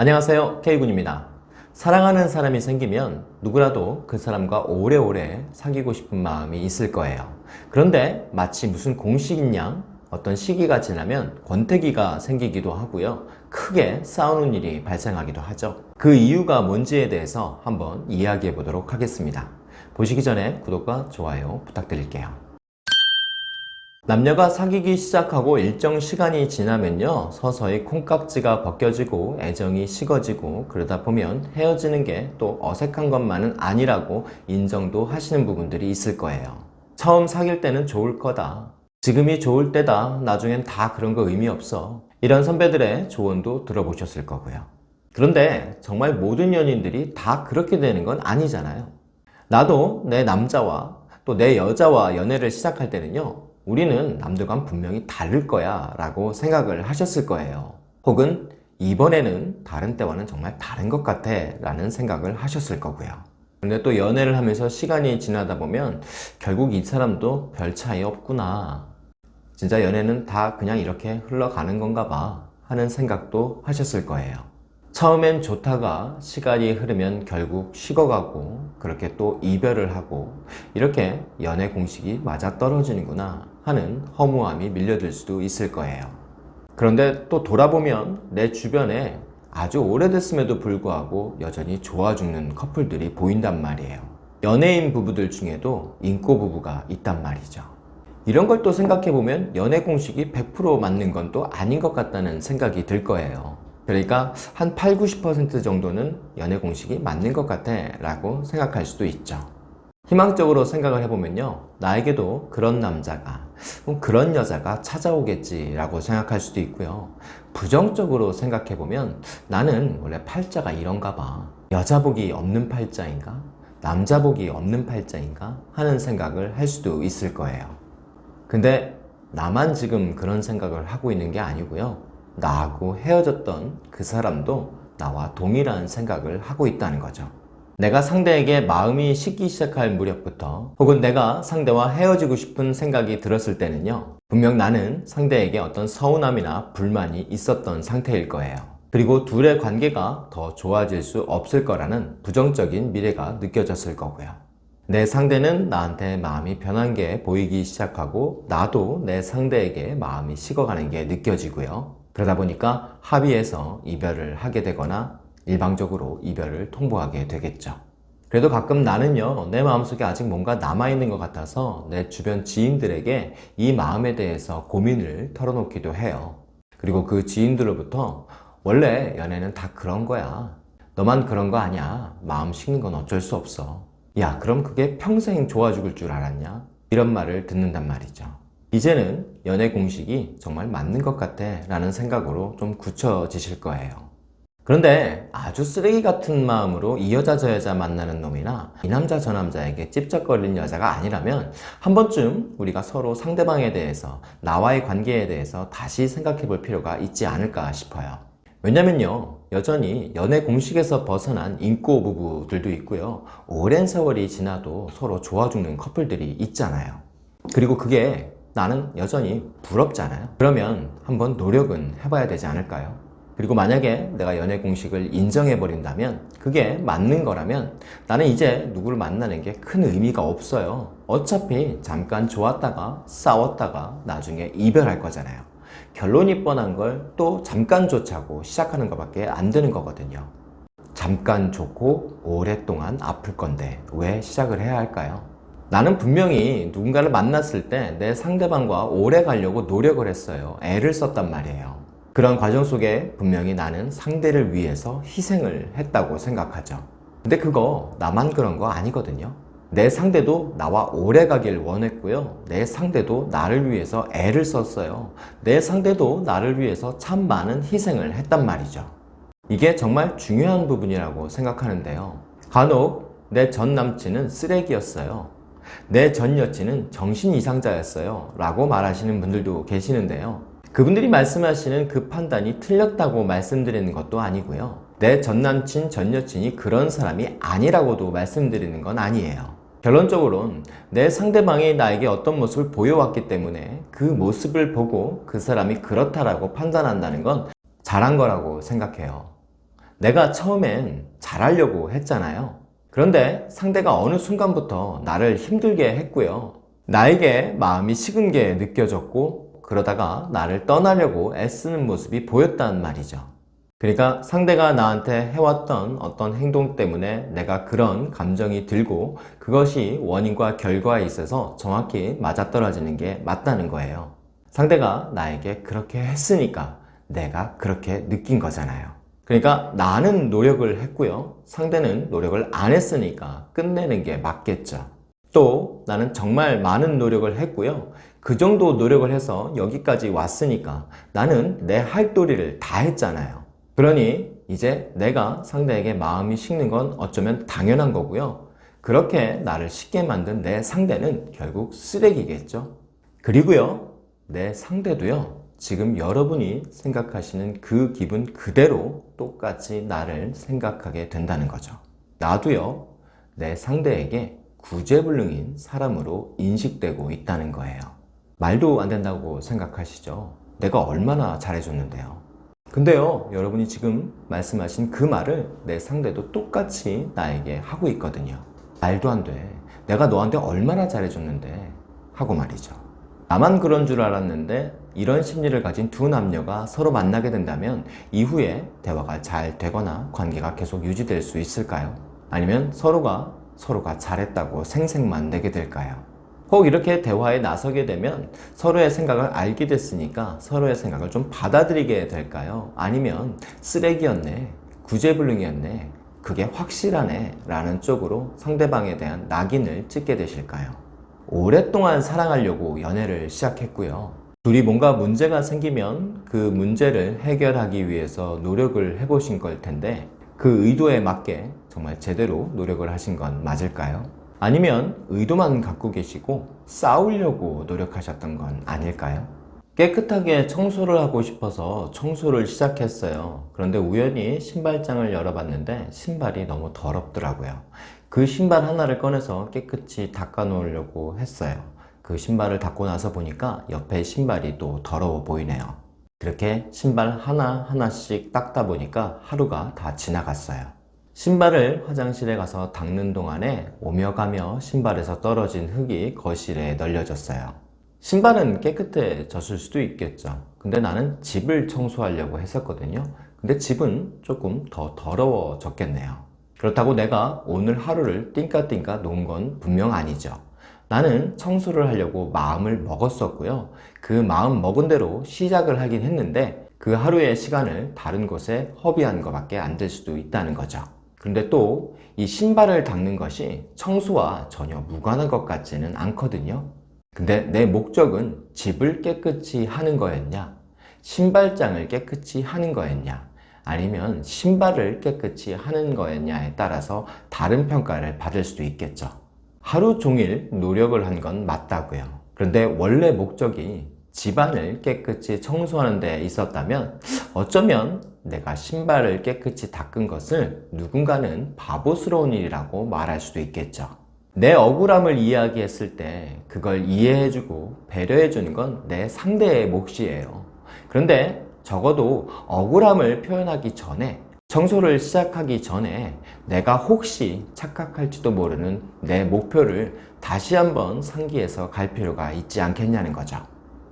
안녕하세요. K군입니다. 사랑하는 사람이 생기면 누구라도 그 사람과 오래오래 사귀고 싶은 마음이 있을 거예요. 그런데 마치 무슨 공식인 양 어떤 시기가 지나면 권태기가 생기기도 하고요. 크게 싸우는 일이 발생하기도 하죠. 그 이유가 뭔지에 대해서 한번 이야기해 보도록 하겠습니다. 보시기 전에 구독과 좋아요 부탁드릴게요 남녀가 사귀기 시작하고 일정 시간이 지나면요 서서히 콩깍지가 벗겨지고 애정이 식어지고 그러다 보면 헤어지는 게 또 어색한 것만은 아니라고 인정도 하시는 부분들이 있을 거예요. 처음 사귈 때는 좋을 거다. 지금이 좋을 때다. 나중엔 다 그런 거 의미 없어. 이런 선배들의 조언도 들어보셨을 거고요. 그런데 정말 모든 연인들이 다 그렇게 되는 건 아니잖아요. 나도 내 남자와 또 내 여자와 연애를 시작할 때는요 우리는 남들과는 분명히 다를 거야 라고 생각을 하셨을 거예요. 혹은 이번에는 다른 때와는 정말 다른 것 같아 라는 생각을 하셨을 거고요. 근데 또 연애를 하면서 시간이 지나다 보면 결국 이 사람도 별 차이 없구나. 진짜 연애는 다 그냥 이렇게 흘러가는 건가 봐 하는 생각도 하셨을 거예요. 처음엔 좋다가 시간이 흐르면 결국 식어가고 그렇게 또 이별을 하고 이렇게 연애 공식이 맞아 떨어지는구나 하는 허무함이 밀려들 수도 있을 거예요. 그런데 또 돌아보면 내 주변에 아주 오래됐음에도 불구하고 여전히 좋아 죽는 커플들이 보인단 말이에요. 연예인 부부들 중에도 인꼬 부부가 있단 말이죠. 이런 걸 또 생각해보면 연애 공식이 100% 맞는 건 또 아닌 것 같다는 생각이 들 거예요. 그러니까 한 8, 90% 정도는 연애 공식이 맞는 것 같아 라고 생각할 수도 있죠 희망적으로 생각을 해보면요. 나에게도 그런 남자가 그런 여자가 찾아오겠지 라고 생각할 수도 있고요. 부정적으로 생각해보면 나는 원래 팔자가 이런가 봐. 여자복이 없는 팔자인가? 남자복이 없는 팔자인가? 하는 생각을 할 수도 있을 거예요. 근데 나만 지금 그런 생각을 하고 있는 게 아니고요. 나하고 헤어졌던 그 사람도 나와 동일한 생각을 하고 있다는 거죠 내가 상대에게 마음이 식기 시작할 무렵부터 혹은 내가 상대와 헤어지고 싶은 생각이 들었을 때는요 분명 나는 상대에게 어떤 서운함이나 불만이 있었던 상태일 거예요. 그리고 둘의 관계가 더 좋아질 수 없을 거라는 부정적인 미래가 느껴졌을 거고요. 내 상대는 나한테 마음이 변한 게 보이기 시작하고 나도 내 상대에게 마음이 식어가는 게 느껴지고요. 그러다 보니까 합의해서 이별을 하게 되거나 일방적으로 이별을 통보하게 되겠죠. 그래도 가끔 나는요 내 마음속에 아직 뭔가 남아있는 것 같아서 내 주변 지인들에게 이 마음에 대해서 고민을 털어놓기도 해요. 그리고 그 지인들로부터 원래 연애는 다 그런 거야. 너만 그런 거 아니야. 마음 식는 건 어쩔 수 없어. 야 그럼 그게 평생 좋아 죽을 줄 알았냐? 이런 말을 듣는단 말이죠. 이제는 연애 공식이 정말 맞는 것 같아 라는 생각으로 좀 굳혀지실 거예요 그런데 아주 쓰레기 같은 마음으로 이 여자 저 여자 만나는 놈이나 이 남자 저 남자에게 찝쩍거리는 여자가 아니라면 한 번쯤 우리가 서로 상대방에 대해서 나와의 관계에 대해서 다시 생각해 볼 필요가 있지 않을까 싶어요. 왜냐면요 여전히 연애 공식에서 벗어난 인꼬 부부들도 있고요 오랜 세월이 지나도 서로 좋아 죽는 커플들이 있잖아요. 그리고 그게 나는 여전히 부럽잖아요? 그러면 한번 노력은 해봐야 되지 않을까요? 그리고 만약에 내가 연애 공식을 인정해 버린다면 그게 맞는 거라면 나는 이제 누구를 만나는 게 큰 의미가 없어요. 어차피 잠깐 좋았다가 싸웠다가 나중에 이별할 거잖아요. 결론이 뻔한 걸 또 잠깐 좋자고 시작하는 것밖에 안 되는 거거든요. 잠깐 좋고 오랫동안 아플 건데 왜 시작을 해야 할까요? 나는 분명히 누군가를 만났을 때 내 상대방과 오래 가려고 노력을 했어요. 애를 썼단 말이에요 그런 과정 속에 분명히 나는 상대를 위해서 희생을 했다고 생각하죠. 근데 그거 나만 그런 거 아니거든요. 내 상대도 나와 오래 가길 원했고요. 내 상대도 나를 위해서 애를 썼어요. 내 상대도 나를 위해서 참 많은 희생을 했단 말이죠. 이게 정말 중요한 부분이라고 생각하는데요. 간혹 내 전 남친은 쓰레기였어요. 내 전 여친은 정신 이상자였어요. 라고 말하시는 분들도 계시는데요 그분들이 말씀하시는 그 판단이 틀렸다고 말씀드리는 것도 아니고요 내 전남친, 전여친이 그런 사람이 아니라고도 말씀드리는 건 아니에요 결론적으로는 내 상대방이 나에게 어떤 모습을 보여왔기 때문에 그 모습을 보고 그 사람이 그렇다라고 판단한다는 건 잘한 거라고 생각해요 내가 처음엔 잘하려고 했잖아요. 그런데 상대가 어느 순간부터 나를 힘들게 했고요. 나에게 마음이 식은 게 느껴졌고 그러다가 나를 떠나려고 애쓰는 모습이 보였단 말이죠. 그러니까 상대가 나한테 해왔던 어떤 행동 때문에 내가 그런 감정이 들고 그것이 원인과 결과에 있어서 정확히 맞아떨어지는 게 맞다는 거예요. 상대가 나에게 그렇게 했으니까 내가 그렇게 느낀 거잖아요. 그러니까 나는 노력을 했고요. 상대는 노력을 안 했으니까 끝내는 게 맞겠죠. 또 나는 정말 많은 노력을 했고요. 그 정도 노력을 해서 여기까지 왔으니까 나는 내 할 도리를 다 했잖아요. 그러니 이제 내가 상대에게 마음이 식는 건 어쩌면 당연한 거고요. 그렇게 나를 식게 만든 내 상대는 결국 쓰레기겠죠. 그리고요, 내 상대도요, 지금 여러분이 생각하시는 그 기분 그대로 똑같이 나를 생각하게 된다는 거죠. 나도요, 내 상대에게 구제불능인 사람으로 인식되고 있다는 거예요. 말도 안 된다고 생각하시죠? 내가 얼마나 잘해줬는데요. 근데요, 여러분이 지금 말씀하신 그 말을 내 상대도 똑같이 나에게 하고 있거든요. 말도 안 돼. 내가 너한테 얼마나 잘해줬는데. 하고 말이죠. 나만 그런 줄 알았는데 이런 심리를 가진 두 남녀가 서로 만나게 된다면 이후에 대화가 잘 되거나 관계가 계속 유지될 수 있을까요? 아니면 서로가 서로가 잘했다고 생색만 내게 될까요? 혹 이렇게 대화에 나서게 되면 서로의 생각을 알게 됐으니까 서로의 생각을 좀 받아들이게 될까요? 아니면 쓰레기였네, 구제불능이었네, 그게 확실하네 라는 쪽으로 상대방에 대한 낙인을 찍게 되실까요? 오랫동안 사랑하려고 연애를 시작했고요. 둘이 뭔가 문제가 생기면 그 문제를 해결하기 위해서 노력을 해보신 걸 텐데 그 의도에 맞게 정말 제대로 노력을 하신 건 맞을까요? 아니면 의도만 갖고 계시고 싸우려고 노력하셨던 건 아닐까요? 깨끗하게 청소를 하고 싶어서 청소를 시작했어요. 그런데 우연히 신발장을 열어봤는데 신발이 너무 더럽더라고요. 그 신발 하나를 꺼내서 깨끗이 닦아 놓으려고 했어요. 그 신발을 닦고 나서 보니까 옆에 신발이 또 더러워 보이네요. 그렇게 신발 하나하나씩 닦다 보니까 하루가 다 지나갔어요. 신발을 화장실에 가서 닦는 동안에 오며 가며 신발에서 떨어진 흙이 거실에 널려졌어요. 신발은 깨끗해졌을 수도 있겠죠. 근데 나는 집을 청소하려고 했었거든요. 근데 집은 조금 더 더러워졌겠네요. 그렇다고 내가 오늘 하루를 띵까띵까 놓은 건 분명 아니죠. 나는 청소를 하려고 마음을 먹었었고요. 그 마음 먹은 대로 시작을 하긴 했는데 그 하루의 시간을 다른 곳에 허비한 것밖에 안 될 수도 있다는 거죠. 그런데 또 이 신발을 닦는 것이 청소와 전혀 무관한 것 같지는 않거든요. 근데 내 목적은 집을 깨끗이 하는 거였냐? 신발장을 깨끗이 하는 거였냐? 아니면 신발을 깨끗이 하는 거였냐에 따라서 다른 평가를 받을 수도 있겠죠. 하루 종일 노력을 한 건 맞다고요. 그런데 원래 목적이 집안을 깨끗이 청소하는 데 있었다면 어쩌면 내가 신발을 깨끗이 닦은 것을 누군가는 바보스러운 일이라고 말할 수도 있겠죠. 내 억울함을 이야기했을 때 그걸 이해해주고 배려해주는 건 내 상대의 몫이에요. 그런데 적어도 억울함을 표현하기 전에 청소를 시작하기 전에 내가 혹시 착각할지도 모르는 내 목표를 다시 한번 상기해서 갈 필요가 있지 않겠냐는 거죠.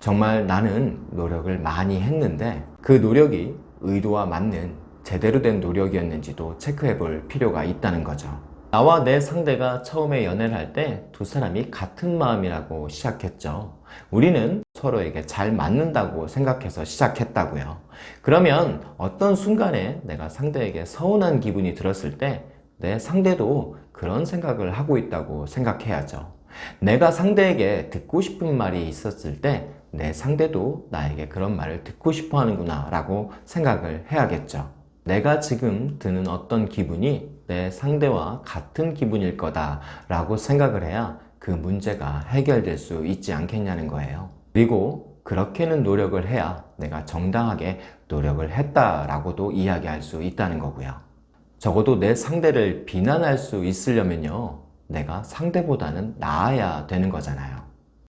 정말 나는 노력을 많이 했는데 그 노력이 의도와 맞는 제대로 된 노력이었는지도 체크해 볼 필요가 있다는 거죠. 나와 내 상대가 처음에 연애를 할 때 두 사람이 같은 마음이라고 시작했죠. 우리는 서로에게 잘 맞는다고 생각해서 시작했다고요. 그러면 어떤 순간에 내가 상대에게 서운한 기분이 들었을 때 내 상대도 그런 생각을 하고 있다고 생각해야죠. 내가 상대에게 듣고 싶은 말이 있었을 때 내 상대도 나에게 그런 말을 듣고 싶어 하는구나 라고 생각을 해야겠죠. 내가 지금 드는 어떤 기분이 내 상대와 같은 기분일 거다 라고 생각을 해야 그 문제가 해결될 수 있지 않겠냐는 거예요. 그리고 그렇게는 노력을 해야 내가 정당하게 노력을 했다라고도 이야기할 수 있다는 거고요. 적어도 내 상대를 비난할 수 있으려면요. 내가 상대보다는 나아야 되는 거잖아요.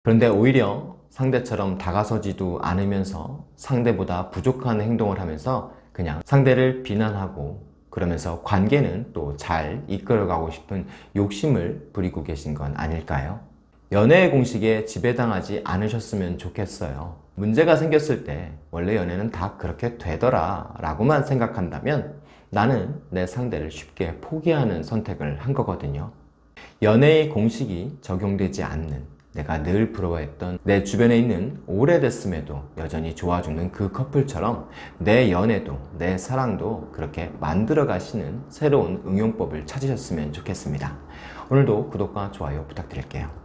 그런데 오히려 상대처럼 다가서지도 않으면서 상대보다 부족한 행동을 하면서 그냥 상대를 비난하고 그러면서 관계는 또 잘 이끌어가고 싶은 욕심을 부리고 계신 건 아닐까요? 연애의 공식에 지배당하지 않으셨으면 좋겠어요. 문제가 생겼을 때 원래 연애는 다 그렇게 되더라 라고만 생각한다면 나는 내 상대를 쉽게 포기하는 선택을 한 거거든요. 연애의 공식이 적용되지 않는 내가 늘 부러워했던 내 주변에 있는 오래됐음에도 여전히 좋아주는 그 커플처럼 내 연애도 내 사랑도 그렇게 만들어 가시는 새로운 응용법을 찾으셨으면 좋겠습니다. 오늘도 구독과 좋아요 부탁드릴게요.